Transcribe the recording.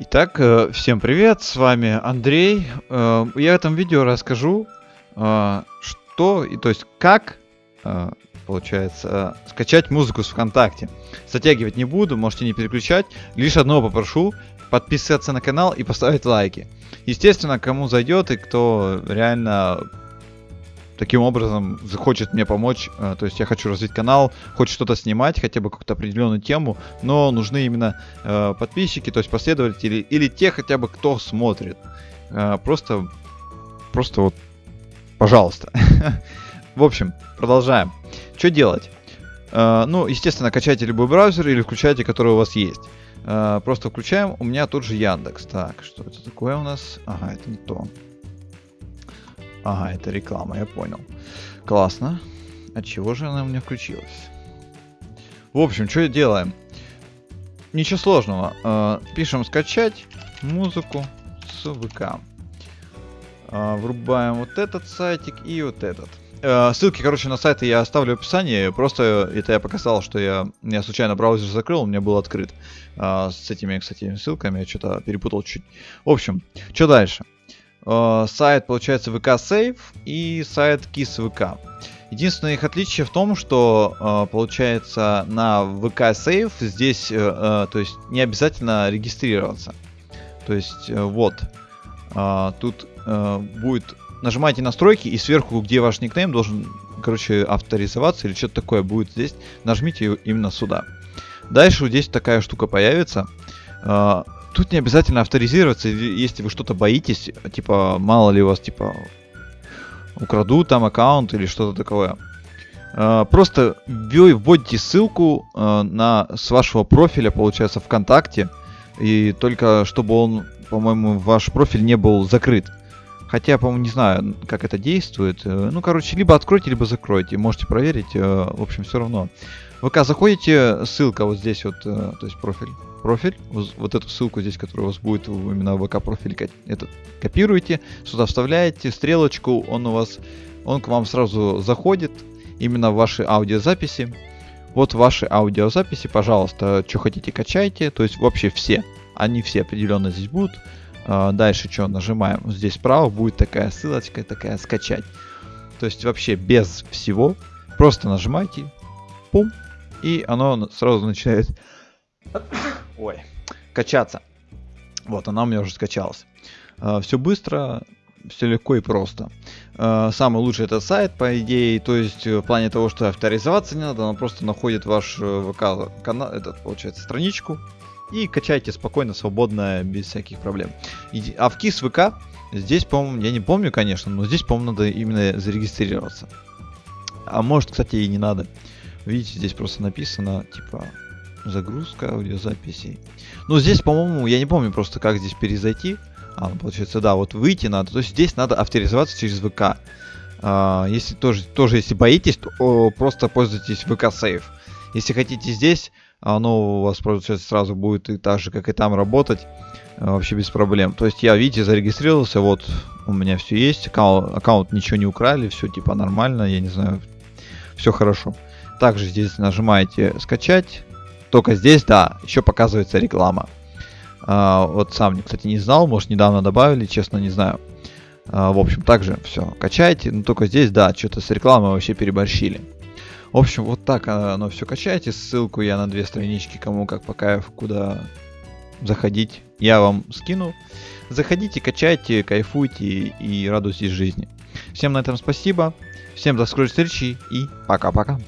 Итак, э, всем привет, с вами Андрей. Э, Я в этом видео расскажу, э, что, и то есть как, получается, скачать музыку с ВКонтакте. Затягивать не буду, можете не переключать. Лишь одно попрошу, подписаться на канал и поставить лайки. Естественно, кому зайдет и кто реально таким образом захочет мне помочь, э, то есть я хочу развить канал, хочет что-то снимать, хотя бы какую-то определенную тему, но нужны именно э, подписчики, то есть последователи, или те хотя бы, кто смотрит. Э, просто, просто вот, пожалуйста. В общем, продолжаем. Что делать? Ну, естественно, качайте любой браузер или включайте, который у вас есть. Просто включаем, у меня тут же Яндекс. Так, что это такое у нас? Ага, это не то. Ага, это реклама, я понял. Классно. От чего же она у меня включилась? В общем, что делаем? Ничего сложного. Э, пишем скачать музыку с ВК. Э, врубаем вот этот сайтик и вот этот. Ссылки, короче, на сайты я оставлю в описании. Просто это я показал, что я, я случайно браузер закрыл, у меня был открыт. С этими, кстати, ссылками я что-то перепутал чуть. В общем, что дальше? Э, сайт, получается, VK Save и сайт KISS VK. Единственное их отличие в том, что э, получается на VK Save здесь, э, то есть не обязательно регистрироваться. То есть вот, тут будет нажимаете настройки и сверху, где ваш никнейм должен, короче, авторизоваться или что-то такое будет здесь, нажмите именно сюда. Дальше вот здесь такая штука появится. Тут не обязательно авторизироваться, если вы что-то боитесь, типа, мало ли у вас, типа, украдут там аккаунт или что-то такое. Uh, просто вводите ссылку uh, на, с вашего профиля, получается, ВКонтакте, и только чтобы он, по-моему, ваш профиль не был закрыт. Хотя, по-моему, не знаю, как это действует. Uh, ну, короче, либо откройте, либо закройте. Можете проверить. В общем, все равно. ВК заходите, ссылка вот здесь вот, то есть профиль профиль, вот эту ссылку здесь, которая у вас будет именно ВК профиль, этот копируете, сюда вставляете стрелочку, он у вас, он к вам сразу заходит, именно в ваши аудиозаписи. Вот ваши аудиозаписи, пожалуйста, что хотите качайте, то есть вообще все, они все определенно здесь будут. А, дальше что, нажимаем, здесь справа будет такая ссылочка, такая скачать. То есть вообще без всего, просто нажимайте, пум, и оно сразу начинает ой, качаться. Вот, она у меня уже скачалась. Uh, все быстро, все легко и просто. Uh, самый лучший это сайт, по идее, то есть в плане того, что авторизоваться не надо, он просто находит ваш э, ВК канал, этот, получается, страничку, и качайте спокойно, свободно, без всяких проблем. А в КИС ВК, здесь, по-моему, я не помню, конечно, но здесь, по-моему, надо именно зарегистрироваться. А может, кстати, и не надо. Видите, здесь просто написано, типа, загрузка аудиозаписей. Ну, здесь, по-моему, я не помню просто, как здесь перезайти. А, ну, получается, да, вот выйти надо. То есть здесь надо авторизоваться через ВК. А, если тоже, тоже, если боитесь, то о, просто пользуйтесь ВК Save. Если хотите здесь, оно у вас, получается, сразу будет и так же, как и там работать. А, вообще без проблем. То есть я, видите, зарегистрировался, вот у меня все есть, аккаунт, аккаунт ничего не украли, все типа нормально, я не знаю, все хорошо. Также здесь нажимаете скачать, только здесь, да, еще показывается реклама. А, вот сам, кстати, не знал, может, недавно добавили, честно, не знаю. А, в общем, также все, качайте. Но только здесь, да, что-то с рекламой вообще переборщили. В общем, вот так оно все качайте. Ссылку я на две странички, кому как по кайфу, куда заходить, я вам скину. Заходите, качайте, кайфуйте и радуйтесь жизни. Всем на этом спасибо. Всем до скорой встречи и пока-пока.